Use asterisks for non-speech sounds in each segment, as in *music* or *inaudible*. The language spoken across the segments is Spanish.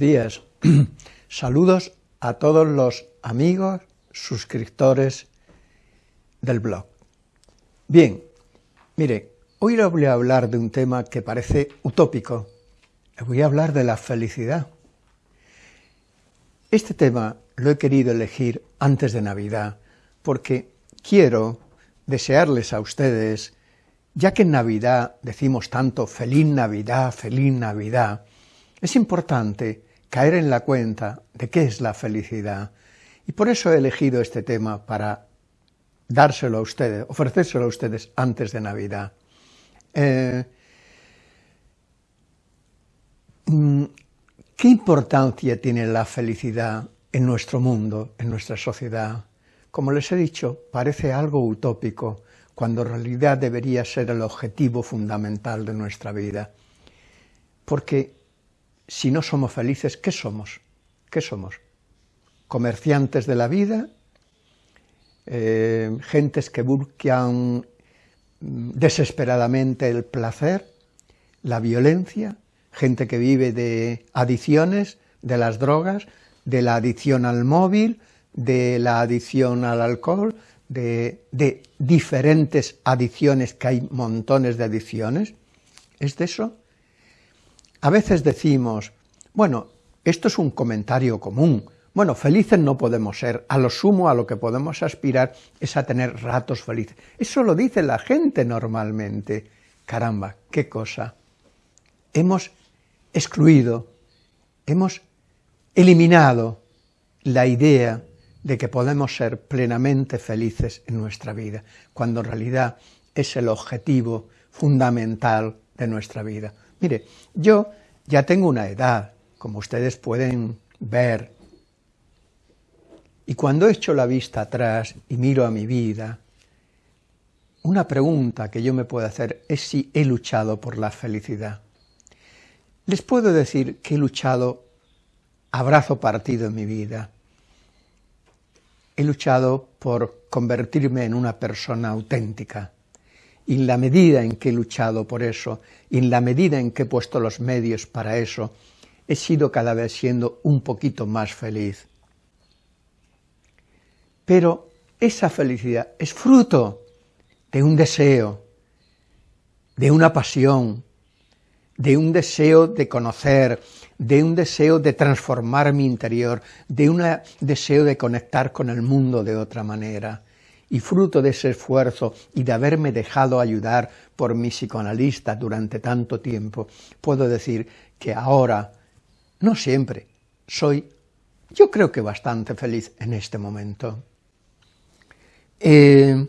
Días. *clears throat* Saludos a todos los amigos, suscriptores del blog. Bien, mire, hoy le voy a hablar de un tema que parece utópico. Le voy a hablar de la felicidad. Este tema lo he querido elegir antes de Navidad porque quiero desearles a ustedes, ya que en Navidad decimos tanto feliz Navidad, feliz Navidad, es importante caer en la cuenta de qué es la felicidad, y por eso he elegido este tema para dárselo a ustedes, ofrecérselo a ustedes antes de Navidad. Eh, mm, ¿Qué importancia tiene la felicidad en nuestro mundo, en nuestra sociedad? Como les he dicho, parece algo utópico, cuando en realidad debería ser el objetivo fundamental de nuestra vida. Porque si no somos felices, ¿qué somos? ¿Qué somos? ¿Comerciantes de la vida? Eh, ¿Gentes que buscan desesperadamente el placer? ¿La violencia? ¿Gente que vive de adicciones, de las drogas, de la adicción al móvil, de la adicción al alcohol, de, de diferentes adicciones, que hay montones de adicciones? ¿Es de eso? A veces decimos, bueno, esto es un comentario común, bueno, felices no podemos ser, a lo sumo a lo que podemos aspirar es a tener ratos felices. Eso lo dice la gente normalmente. Caramba, qué cosa. Hemos excluido, hemos eliminado la idea de que podemos ser plenamente felices en nuestra vida, cuando en realidad es el objetivo fundamental de nuestra vida. Mire, yo ya tengo una edad, como ustedes pueden ver, y cuando echo la vista atrás y miro a mi vida, una pregunta que yo me puedo hacer es si he luchado por la felicidad. Les puedo decir que he luchado abrazo partido en mi vida. He luchado por convertirme en una persona auténtica, en la medida en que he luchado por eso, en la medida en que he puesto los medios para eso, he sido cada vez siendo un poquito más feliz. Pero esa felicidad es fruto de un deseo, de una pasión, de un deseo de conocer, de un deseo de transformar mi interior, de un deseo de conectar con el mundo de otra manera y fruto de ese esfuerzo y de haberme dejado ayudar por mi psicoanalista durante tanto tiempo, puedo decir que ahora, no siempre, soy, yo creo que bastante feliz en este momento. Eh,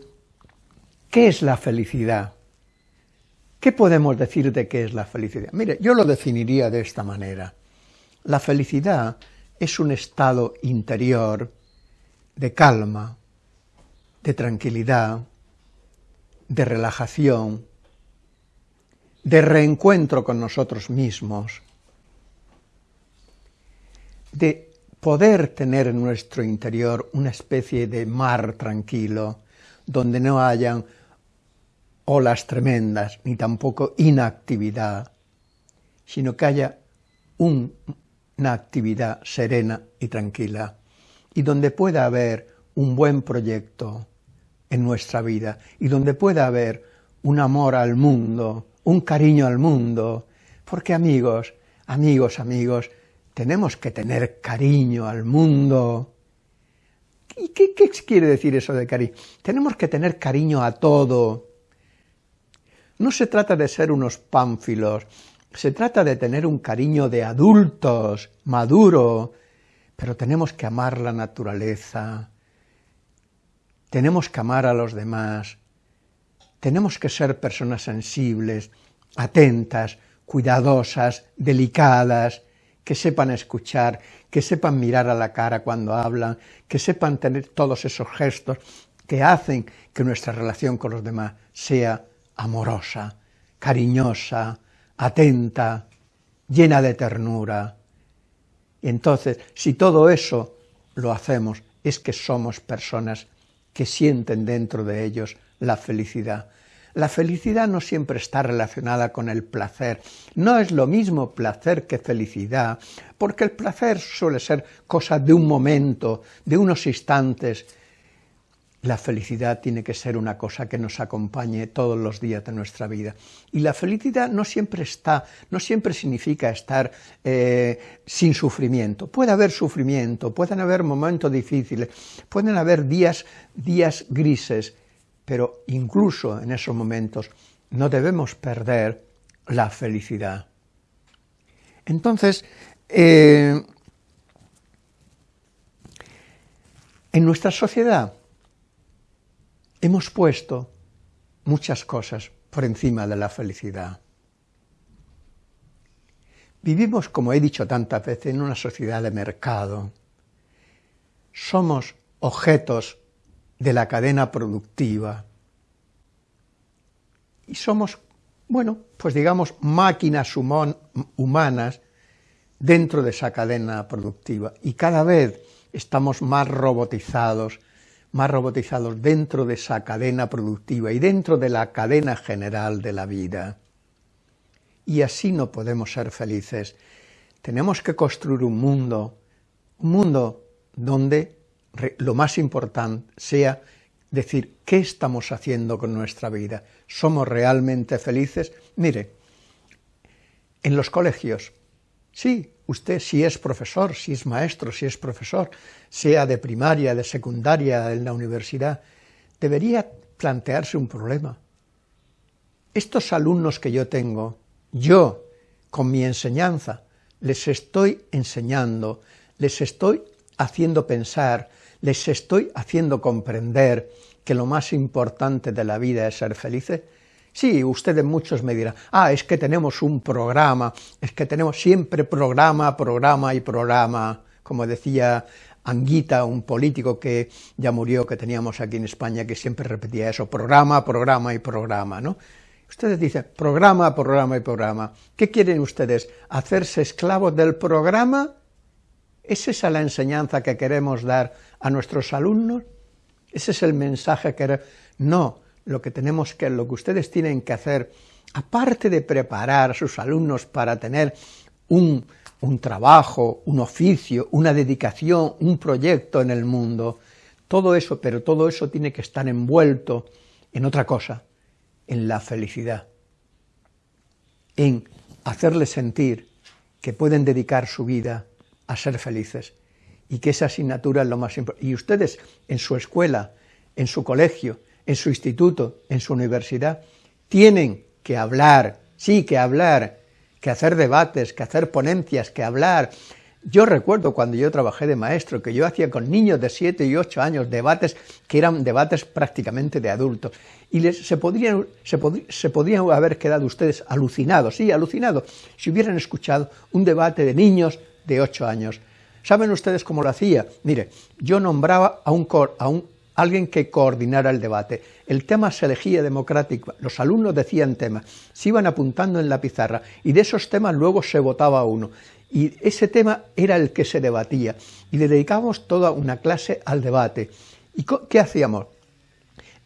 ¿Qué es la felicidad? ¿Qué podemos decir de qué es la felicidad? Mire, yo lo definiría de esta manera. La felicidad es un estado interior de calma, de tranquilidad, de relajación, de reencuentro con nosotros mismos, de poder tener en nuestro interior una especie de mar tranquilo, donde no hayan olas tremendas, ni tampoco inactividad, sino que haya una actividad serena y tranquila, y donde pueda haber un buen proyecto, en nuestra vida y donde pueda haber un amor al mundo, un cariño al mundo, porque amigos, amigos, amigos, tenemos que tener cariño al mundo. ¿Y qué, qué quiere decir eso de cariño? Tenemos que tener cariño a todo. No se trata de ser unos pánfilos, se trata de tener un cariño de adultos, maduro, pero tenemos que amar la naturaleza, tenemos que amar a los demás, tenemos que ser personas sensibles, atentas, cuidadosas, delicadas, que sepan escuchar, que sepan mirar a la cara cuando hablan, que sepan tener todos esos gestos que hacen que nuestra relación con los demás sea amorosa, cariñosa, atenta, llena de ternura. Y entonces, si todo eso lo hacemos, es que somos personas que sienten dentro de ellos la felicidad. La felicidad no siempre está relacionada con el placer. No es lo mismo placer que felicidad, porque el placer suele ser cosa de un momento, de unos instantes, la felicidad tiene que ser una cosa que nos acompañe todos los días de nuestra vida. Y la felicidad no siempre está, no siempre significa estar eh, sin sufrimiento. Puede haber sufrimiento, pueden haber momentos difíciles, pueden haber días, días grises, pero incluso en esos momentos no debemos perder la felicidad. Entonces, eh, en nuestra sociedad, hemos puesto muchas cosas por encima de la felicidad. Vivimos, como he dicho tantas veces, en una sociedad de mercado. Somos objetos de la cadena productiva. Y somos, bueno, pues digamos, máquinas humanas dentro de esa cadena productiva. Y cada vez estamos más robotizados, más robotizados dentro de esa cadena productiva y dentro de la cadena general de la vida. Y así no podemos ser felices. Tenemos que construir un mundo, un mundo donde lo más importante sea decir, ¿qué estamos haciendo con nuestra vida? ¿Somos realmente felices? Mire, en los colegios, sí, Usted si es profesor, si es maestro, si es profesor, sea de primaria, de secundaria, en la universidad, debería plantearse un problema. Estos alumnos que yo tengo, yo, con mi enseñanza, les estoy enseñando, les estoy haciendo pensar, les estoy haciendo comprender que lo más importante de la vida es ser felices, Sí, ustedes muchos me dirán, ah, es que tenemos un programa, es que tenemos siempre programa, programa y programa, como decía Anguita, un político que ya murió, que teníamos aquí en España, que siempre repetía eso, programa, programa y programa, ¿no? Ustedes dicen, programa, programa y programa. ¿Qué quieren ustedes? ¿Hacerse esclavos del programa? ¿Es esa la enseñanza que queremos dar a nuestros alumnos? ¿Ese es el mensaje que... No, lo que tenemos que, lo que ustedes tienen que hacer, aparte de preparar a sus alumnos para tener un, un trabajo, un oficio, una dedicación, un proyecto en el mundo, todo eso, pero todo eso tiene que estar envuelto en otra cosa, en la felicidad, en hacerles sentir que pueden dedicar su vida a ser felices y que esa asignatura es lo más importante. Y ustedes en su escuela, en su colegio, en su instituto, en su universidad, tienen que hablar, sí, que hablar, que hacer debates, que hacer ponencias, que hablar. Yo recuerdo cuando yo trabajé de maestro, que yo hacía con niños de 7 y 8 años debates que eran debates prácticamente de adultos, y les, se, podrían, se, haber quedado ustedes alucinados, sí, alucinados, si hubieran escuchado un debate de niños de 8 años. ¿Saben ustedes cómo lo hacía? Mire, yo nombraba a un, a un alguien que coordinara el debate. El tema se elegía democrático, los alumnos decían temas, se iban apuntando en la pizarra y de esos temas luego se votaba uno. Y ese tema era el que se debatía y le dedicábamos toda una clase al debate. ¿Y qué hacíamos?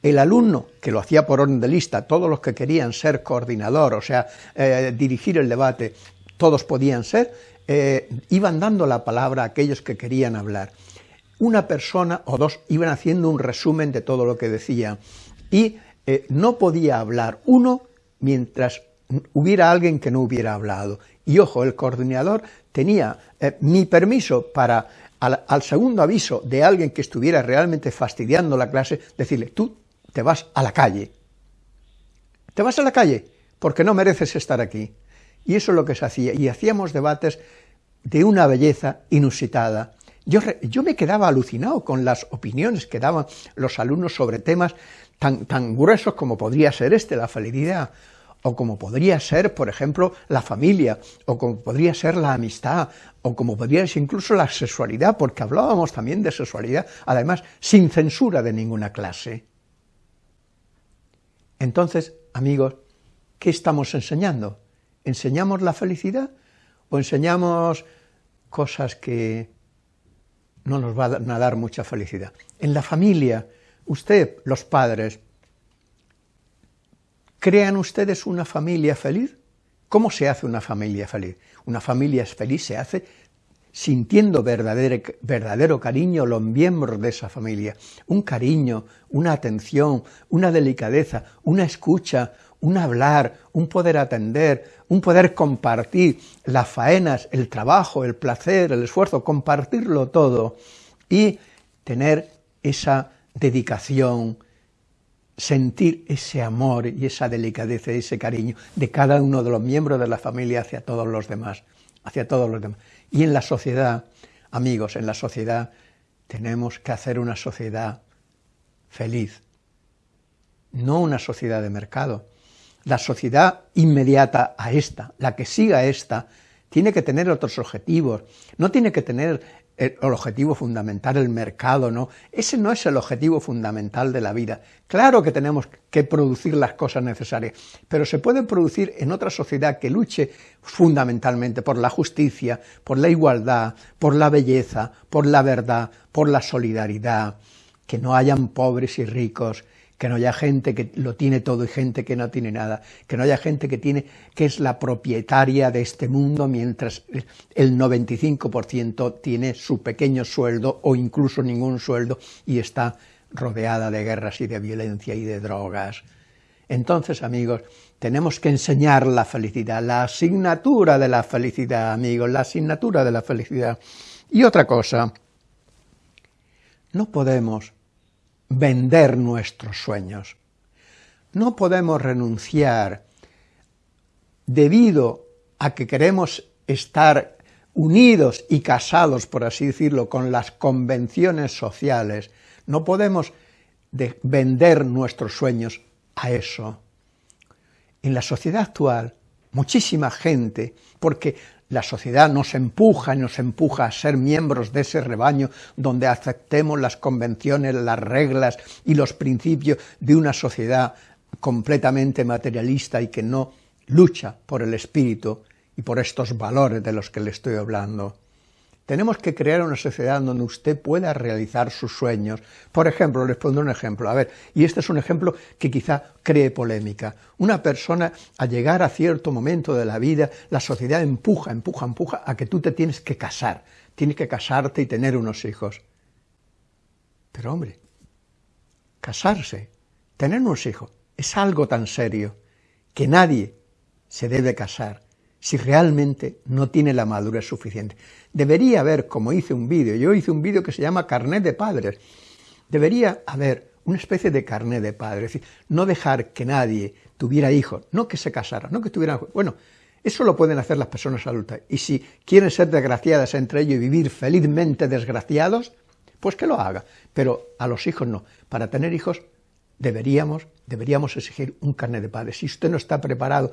El alumno, que lo hacía por orden de lista, todos los que querían ser coordinador, o sea, eh, dirigir el debate, todos podían ser, eh, iban dando la palabra a aquellos que querían hablar una persona o dos iban haciendo un resumen de todo lo que decía y eh, no podía hablar uno mientras hubiera alguien que no hubiera hablado. Y ojo, el coordinador tenía eh, mi permiso para, al, al, segundo aviso de alguien que estuviera realmente fastidiando la clase, decirle, tú te vas a la calle. Te vas a la calle porque no mereces estar aquí. Y eso es lo que se hacía. Y hacíamos debates de una belleza inusitada. Yo, me quedaba alucinado con las opiniones que daban los alumnos sobre temas tan, tan gruesos como podría ser este, la felicidad, o como podría ser, por ejemplo, la familia, o como podría ser la amistad, o como podría ser incluso la sexualidad, porque hablábamos también de sexualidad, además, sin censura de ninguna clase. Entonces, amigos, ¿qué estamos enseñando? ¿Enseñamos la felicidad o enseñamos cosas que no nos van a dar mucha felicidad. En la familia, usted, los padres, ¿Crean ustedes una familia feliz? ¿Cómo se hace una familia feliz? Una familia feliz se hace sintiendo verdadero, verdadero, cariño los miembros de esa familia, un cariño, una atención, una delicadeza, una escucha, un hablar, un poder atender, un poder compartir las faenas, el trabajo, el placer, el esfuerzo, compartirlo todo y tener esa dedicación, sentir ese amor y esa delicadeza y ese cariño de cada uno de los miembros de la familia hacia todos los demás, hacia todos los demás. Y en la sociedad, amigos, en la sociedad tenemos que hacer una sociedad feliz, no una sociedad de mercado. La sociedad inmediata a esta, la que siga a esta, tiene que tener otros objetivos, no tiene que tener el objetivo fundamental, el mercado, ¿no? Ese no es el objetivo fundamental de la vida. Claro que tenemos que producir las cosas necesarias, pero se puede producir en otra sociedad que luche fundamentalmente por la justicia, por la igualdad, por la belleza, por la verdad, por la solidaridad, que no hayan pobres y ricos, que no haya gente que lo tiene todo y gente que no tiene nada, que no haya gente que tiene que es la propietaria de este mundo mientras el 95% tiene su pequeño sueldo o incluso ningún sueldo y está rodeada de guerras y de violencia y de drogas. Entonces, amigos, tenemos que enseñar la felicidad, la asignatura de la felicidad, amigos, la asignatura de la felicidad. Y otra cosa, no podemos vender nuestros sueños. No podemos renunciar debido a que queremos estar unidos y casados, por así decirlo, con las convenciones sociales, no podemos vender nuestros sueños a eso. En la sociedad actual, muchísima gente, porque la sociedad nos empuja y nos empuja a ser miembros de ese rebaño donde aceptemos las convenciones, las reglas y los principios de una sociedad completamente materialista y que no lucha por el espíritu y por estos valores de los que le estoy hablando. Tenemos que crear una sociedad donde usted pueda realizar sus sueños. Por ejemplo, les pondré un ejemplo. A ver, y este es un ejemplo que quizá cree polémica. Una persona, a llegar a cierto momento de la vida, la sociedad empuja, empuja, empuja a que tú te tienes que casar. Tienes que casarte y tener unos hijos. Pero hombre, casarse, tener unos hijos, es algo tan serio que nadie se debe casar si realmente no tiene la madurez suficiente. Debería haber, como hice un vídeo, yo hice un vídeo que se llama Carnet de Padres, debería haber una especie de carnet de padres, es decir, no dejar que nadie tuviera hijos, no que se casara, no que tuvieran... Bueno, eso lo pueden hacer las personas adultas, y si quieren ser desgraciadas entre ellos y vivir felizmente desgraciados, pues que lo haga, pero a los hijos no. Para tener hijos deberíamos, deberíamos exigir un carnet de padres. Si usted no está preparado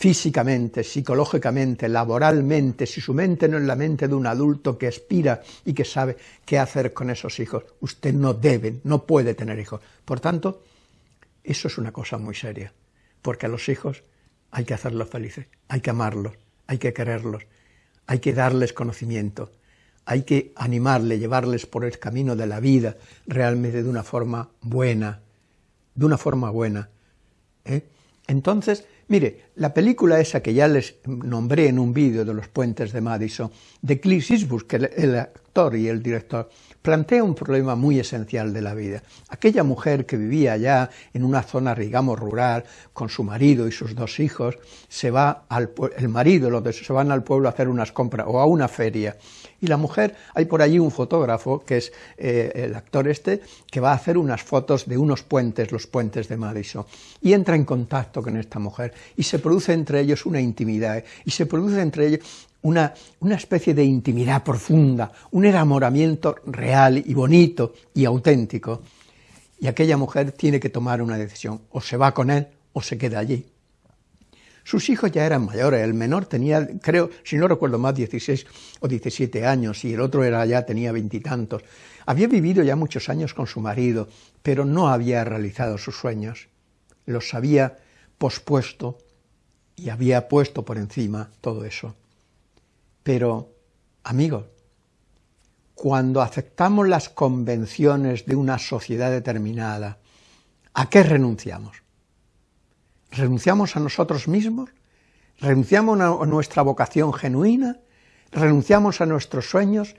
físicamente, psicológicamente, laboralmente, si su mente no es la mente de un adulto que aspira y que sabe qué hacer con esos hijos, usted no debe, no puede tener hijos. Por tanto, eso es una cosa muy seria, porque a los hijos hay que hacerlos felices, hay que amarlos, hay que quererlos, hay que darles conocimiento, hay que animarles, llevarles por el camino de la vida realmente de una forma buena, de una forma buena. ¿eh? Entonces, Mire, la película esa que ya les nombré en un vídeo de los puentes de Madison, de Clint Eastwood, que el actor y el director, plantea un problema muy esencial de la vida. Aquella mujer que vivía allá en una zona, digamos, rural, con su marido y sus dos hijos, se va al el marido, los se van al pueblo a hacer unas compras o a una feria, y la mujer, hay por allí un fotógrafo, que es eh, el actor este, que va a hacer unas fotos de unos puentes, los puentes de Madison, y entra en contacto con esta mujer, y se produce entre ellos una intimidad, y se produce entre ellos una, una, especie de intimidad profunda, un enamoramiento real y bonito y auténtico. Y aquella mujer tiene que tomar una decisión, o se va con él o se queda allí. Sus hijos ya eran mayores, el menor tenía, creo, si no recuerdo más, 16 o 17 años, y el otro era ya tenía veintitantos. Había vivido ya muchos años con su marido, pero no había realizado sus sueños. Los había pospuesto y había puesto por encima todo eso. Pero, amigos, cuando aceptamos las convenciones de una sociedad determinada, ¿a qué renunciamos? Renunciamos a nosotros mismos, renunciamos a nuestra vocación genuina, renunciamos a nuestros sueños,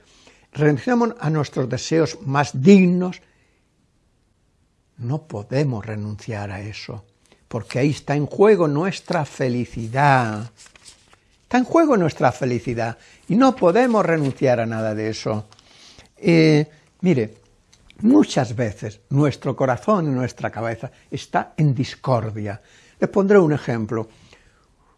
renunciamos a nuestros deseos más dignos. No podemos renunciar a eso, porque ahí está en juego nuestra felicidad. Está en juego nuestra felicidad y no podemos renunciar a nada de eso. Eh, mire, muchas veces nuestro corazón y nuestra cabeza está en discordia. Les pondré un ejemplo.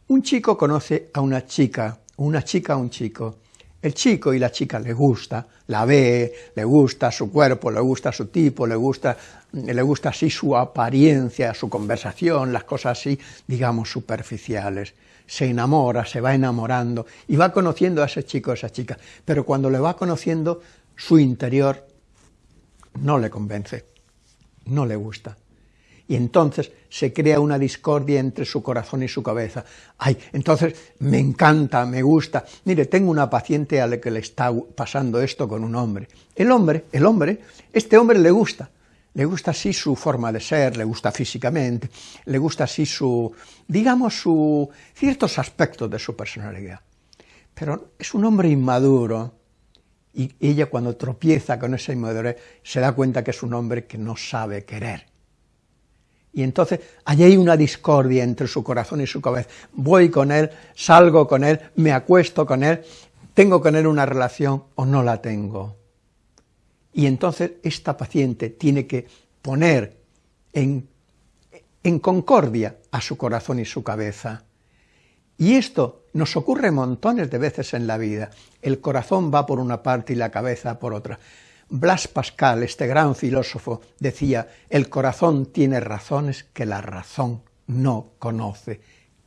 Un chico conoce a una chica, una chica a un chico. El chico y la chica le gusta, la ve, le gusta su cuerpo, le gusta su tipo, le gusta, le gusta así su apariencia, su conversación, las cosas así, digamos, superficiales. Se enamora, se va enamorando y va conociendo a ese chico, a esa chica, pero cuando le va conociendo, su interior no le convence, no le gusta y entonces se crea una discordia entre su corazón y su cabeza. Ay, entonces me encanta, me gusta. Mire, tengo una paciente a la que le está pasando esto con un hombre. El hombre, el hombre, este hombre le gusta, le gusta así su forma de ser, le gusta físicamente, le gusta así su, digamos, su, ciertos aspectos de su personalidad. Pero es un hombre inmaduro, y ella cuando tropieza con esa inmadurez se da cuenta que es un hombre que no sabe querer y entonces allí hay una discordia entre su corazón y su cabeza. Voy con él, salgo con él, me acuesto con él, tengo con él una relación o no la tengo. Y entonces esta paciente tiene que poner en, en concordia a su corazón y su cabeza. Y esto nos ocurre montones de veces en la vida. El corazón va por una parte y la cabeza por otra. Blas Pascal, este gran filósofo, decía, el corazón tiene razones que la razón no conoce.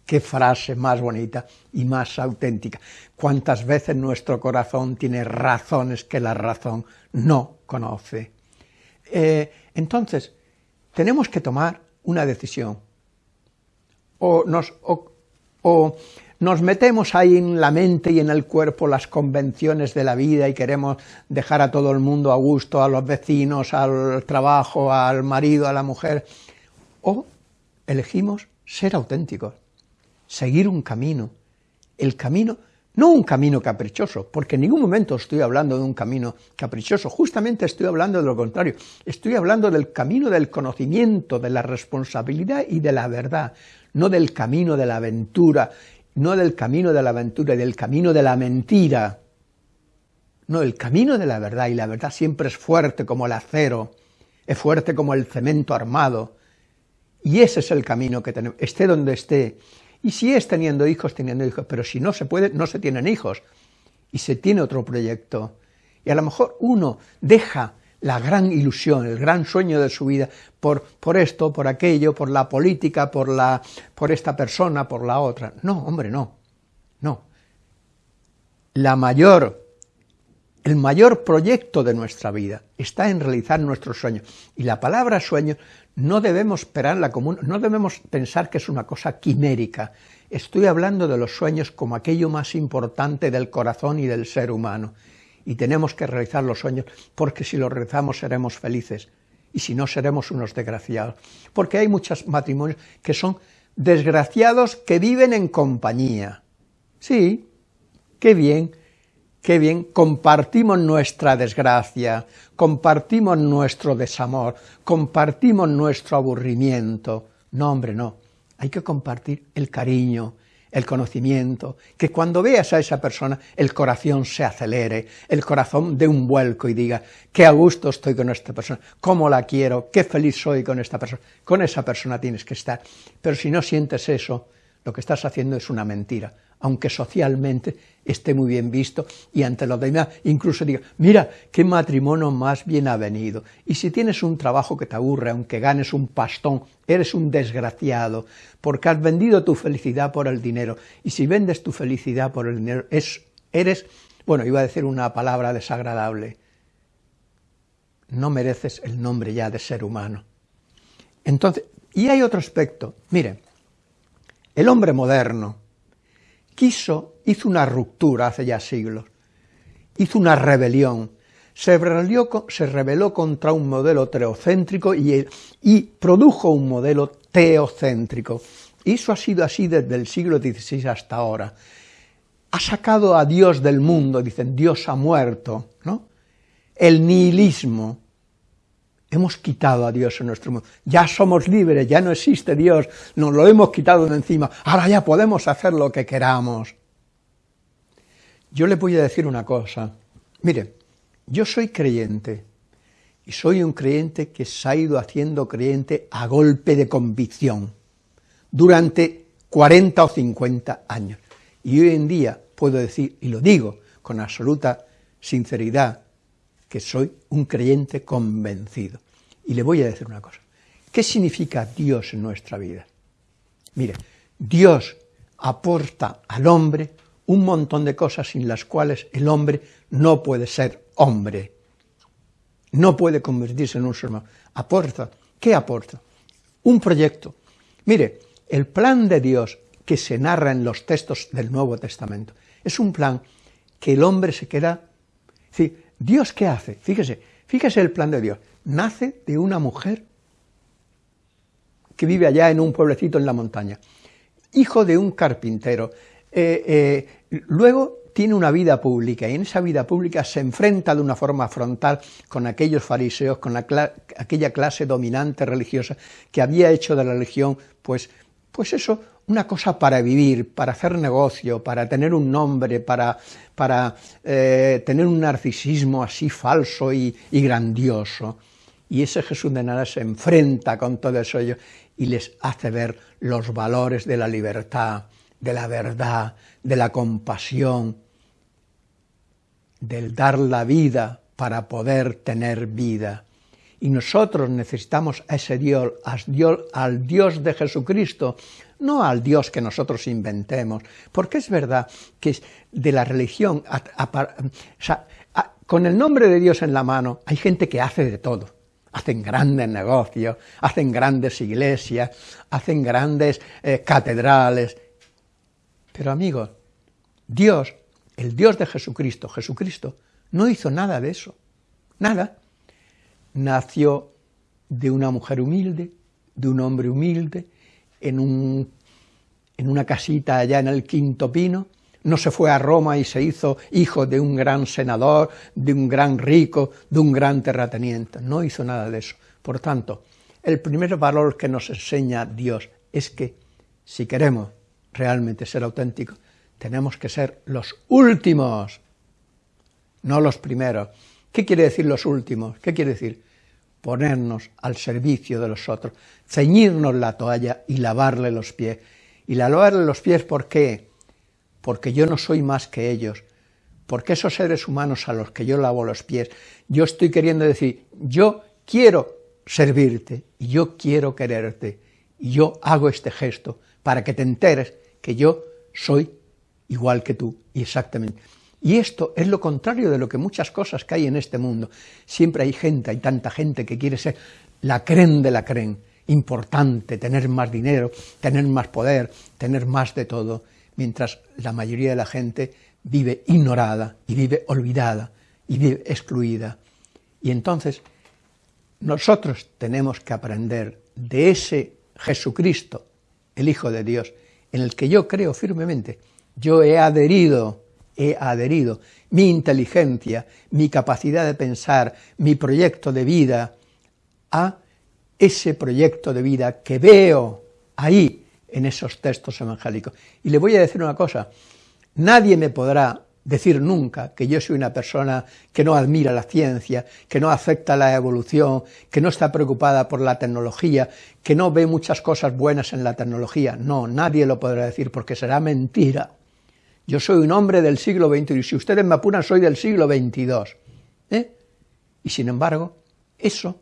Qué frase más bonita y más auténtica. Cuántas veces nuestro corazón tiene razones que la razón no conoce. Eh, entonces, tenemos que tomar una decisión. O, nos, o nos metemos ahí en la mente y en el cuerpo las convenciones de la vida y queremos dejar a todo el mundo a gusto, a los vecinos, al trabajo, al marido, a la mujer, o elegimos ser auténticos, seguir un camino, el camino, no un camino caprichoso, porque en ningún momento estoy hablando de un camino caprichoso, justamente estoy hablando de lo contrario, estoy hablando del camino del conocimiento, de la responsabilidad y de la verdad, no del camino de la aventura no del camino de la aventura del camino de la mentira, no, el camino de la verdad, y la verdad siempre es fuerte como el acero, es fuerte como el cemento armado, y ese es el camino que tenemos, esté donde esté, y si es teniendo hijos, teniendo hijos, pero si no se puede, no se tienen hijos, y se tiene otro proyecto, y a lo mejor uno deja la gran ilusión, el gran sueño de su vida, por, por esto, por aquello, por la política, por, la, por esta persona, por la otra. No, hombre, no, no. La mayor, el mayor proyecto de nuestra vida está en realizar nuestros sueños. Y la palabra sueño no debemos esperarla como, no debemos pensar que es una cosa quimérica. Estoy hablando de los sueños como aquello más importante del corazón y del ser humano y tenemos que realizar los sueños, porque si los realizamos seremos felices, y si no seremos unos desgraciados. Porque hay muchos matrimonios que son desgraciados que viven en compañía. Sí, qué bien, qué bien, compartimos nuestra desgracia, compartimos nuestro desamor, compartimos nuestro aburrimiento. No, hombre, no, hay que compartir el cariño, el conocimiento, que cuando veas a esa persona el corazón se acelere, el corazón dé un vuelco y diga, qué a gusto estoy con esta persona, cómo la quiero, qué feliz soy con esta persona, con esa persona tienes que estar. Pero si no sientes eso, lo que estás haciendo es una mentira, aunque socialmente esté muy bien visto y ante los demás incluso diga, mira, qué matrimonio más bien avenido. Y si tienes un trabajo que te aburre, aunque ganes un pastón, eres un desgraciado, porque has vendido tu felicidad por el dinero. Y si vendes tu felicidad por el dinero, es, eres, bueno, iba a decir una palabra desagradable, no mereces el nombre ya de ser humano. Entonces, y hay otro aspecto, miren, el hombre moderno quiso, hizo una ruptura hace ya siglos, hizo una rebelión, se rebeló, contra un modelo teocéntrico y, y produjo un modelo teocéntrico. Y eso ha sido así desde el siglo XVI hasta ahora. Ha sacado a Dios del mundo, dicen, Dios ha muerto, ¿no? El nihilismo, hemos quitado a Dios en nuestro mundo, ya somos libres, ya no existe Dios, nos lo hemos quitado de encima, ahora ya podemos hacer lo que queramos. Yo le voy a decir una cosa, mire, yo soy creyente, y soy un creyente que se ha ido haciendo creyente a golpe de convicción, durante 40 o 50 años, y hoy en día puedo decir, y lo digo con absoluta sinceridad, que soy un creyente convencido. Y le voy a decir una cosa. ¿Qué significa Dios en nuestra vida? Mire, Dios aporta al hombre un montón de cosas sin las cuales el hombre no puede ser hombre. No puede convertirse en un ser humano. Aporta. ¿Qué aporta? Un proyecto. Mire, el plan de Dios que se narra en los textos del Nuevo Testamento es un plan que el hombre se queda... Sí, ¿Dios qué hace? Fíjese, fíjese el plan de Dios. Nace de una mujer que vive allá en un pueblecito en la montaña, hijo de un carpintero, eh, eh, luego tiene una vida pública y en esa vida pública se enfrenta de una forma frontal con aquellos fariseos, con aquella clase dominante religiosa que había hecho de la religión, pues, pues eso, una cosa para vivir, para hacer negocio, para tener un nombre, para, para eh, tener un narcisismo así falso y, grandioso. Y ese Jesús de nada se enfrenta con todo eso y les hace ver los valores de la libertad, de la verdad, de la compasión, del dar la vida para poder tener vida. Y nosotros necesitamos a ese Dios, al Dios de Jesucristo, no al Dios que nosotros inventemos, porque es verdad que de la religión, con el nombre de Dios en la mano, hay gente que hace de todo, hacen grandes negocios, hacen grandes iglesias, hacen grandes eh, catedrales, pero amigos, Dios, el Dios de Jesucristo, Jesucristo, no hizo nada de eso, nada, nació de una mujer humilde, de un hombre humilde, en, un, en una casita allá en el Quinto Pino, no se fue a Roma y se hizo hijo de un gran senador, de un gran rico, de un gran terrateniente, no hizo nada de eso. Por tanto, el primer valor que nos enseña Dios es que si queremos realmente ser auténticos, tenemos que ser los últimos, no los primeros. ¿Qué quiere decir los últimos? ¿Qué quiere decir? Ponernos al servicio de los otros, ceñirnos la toalla y lavarle los pies. Y la lavarle los pies, ¿por qué? Porque yo no soy más que ellos, porque esos seres humanos a los que yo lavo los pies, yo estoy queriendo decir, yo quiero servirte, y yo quiero quererte, y yo hago este gesto para que te enteres que yo soy igual que tú, y exactamente. Y esto es lo contrario de lo que muchas cosas que hay en este mundo. Siempre hay gente, hay tanta gente que quiere ser la cren de la cren, importante, tener más dinero, tener más poder, tener más de todo, mientras la mayoría de la gente vive ignorada y vive olvidada y vive excluida. Y entonces nosotros tenemos que aprender de ese Jesucristo, el Hijo de Dios, en el que yo creo firmemente, yo he adherido he adherido, mi inteligencia, mi capacidad de pensar, mi proyecto de vida, a ese proyecto de vida que veo ahí en esos textos evangélicos. Y le voy a decir una cosa, nadie me podrá decir nunca que yo soy una persona que no admira la ciencia, que no acepta la evolución, que no está preocupada por la tecnología, que no ve muchas cosas buenas en la tecnología. No, nadie lo podrá decir porque será mentira. Yo soy un hombre del siglo XXI, y si ustedes me apuran, soy del siglo XXII. ¿eh? Y sin embargo, eso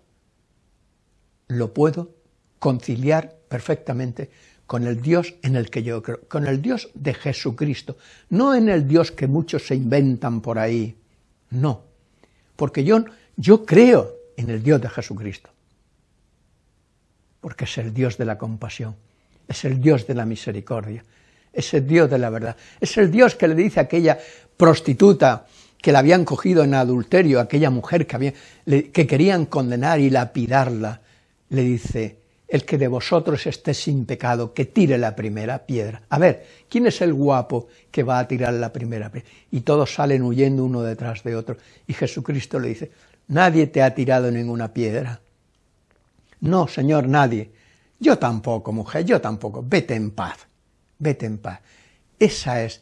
lo puedo conciliar perfectamente con el Dios en el que yo creo, con el Dios de Jesucristo, no en el Dios que muchos se inventan por ahí, no, porque yo, yo creo en el Dios de Jesucristo, porque es el Dios de la compasión, es el Dios de la misericordia, es el Dios de la verdad, es el Dios que le dice a aquella prostituta que la habían cogido en adulterio, aquella mujer que, querían condenar y lapidarla, le dice, el que de vosotros esté sin pecado, que tire la primera piedra. A ver, ¿quién es el guapo que va a tirar la primera piedra? Y todos salen huyendo uno detrás de otro. Y Jesucristo le dice, nadie te ha tirado ninguna piedra. No, Señor, nadie. Yo tampoco, mujer, yo tampoco. Vete en paz, vete en paz. Esa es,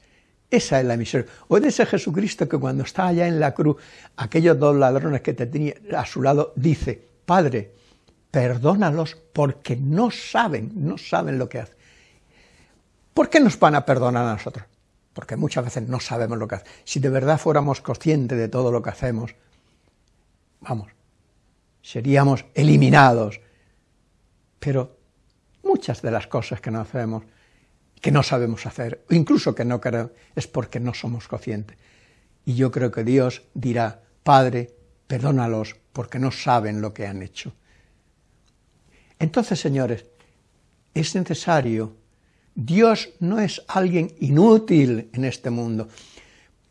esa es la misión. O ese Jesucristo que cuando está allá en la cruz, aquellos dos ladrones que te tenía a su lado, dice, Padre, perdónalos porque no saben, no saben lo que hacen. ¿Por qué nos van a perdonar a nosotros? Porque muchas veces no sabemos lo que hacemos. Si de verdad fuéramos conscientes de todo lo que hacemos, vamos, seríamos eliminados. Pero muchas de las cosas que no hacemos, que no sabemos hacer, o incluso que no queremos, es porque no somos conscientes. Y yo creo que Dios dirá, Padre, perdónalos porque no saben lo que han hecho. Entonces, señores, es necesario, Dios no es alguien inútil en este mundo.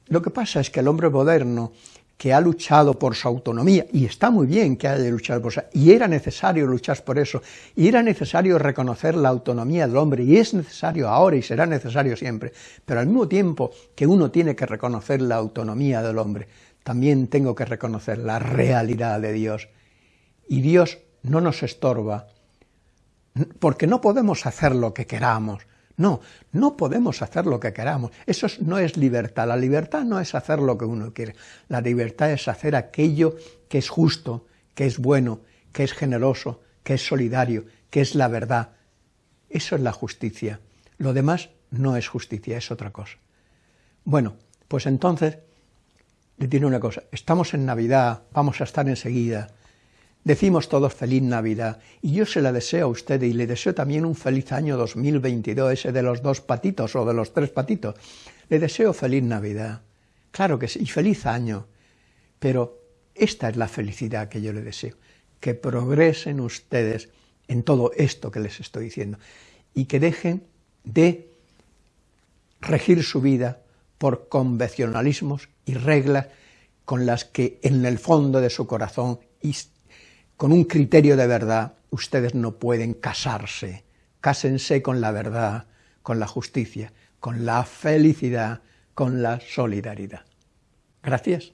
Lo que pasa es que el hombre moderno, que ha luchado por su autonomía, y está muy bien que haya luchado por eso, y era necesario luchar por eso, y era necesario reconocer la autonomía del hombre, y es necesario ahora y será necesario siempre, pero al mismo tiempo que uno tiene que reconocer la autonomía del hombre, también tengo que reconocer la realidad de Dios, y Dios no nos estorba, porque no podemos hacer lo que queramos. No, no podemos hacer lo que queramos. Eso no es libertad. La libertad no es hacer lo que uno quiere. La libertad es hacer aquello que es justo, que es bueno, que es generoso, que es solidario, que es la verdad. Eso es la justicia. Lo demás no es justicia, es otra cosa. Bueno, pues entonces, le tiene una cosa, estamos en Navidad, vamos a estar enseguida, Decimos todos feliz Navidad, y yo se la deseo a usted y le deseo también un feliz año 2022, ese de los dos patitos o de los tres patitos. Le deseo feliz Navidad, claro que sí, y feliz año, pero esta es la felicidad que yo le deseo, que progresen ustedes en todo esto que les estoy diciendo, y que dejen de regir su vida por convencionalismos y reglas con las que en el fondo de su corazón con un criterio de verdad, ustedes no pueden casarse. Cásense con la verdad, con la justicia, con la felicidad, con la solidaridad. Gracias.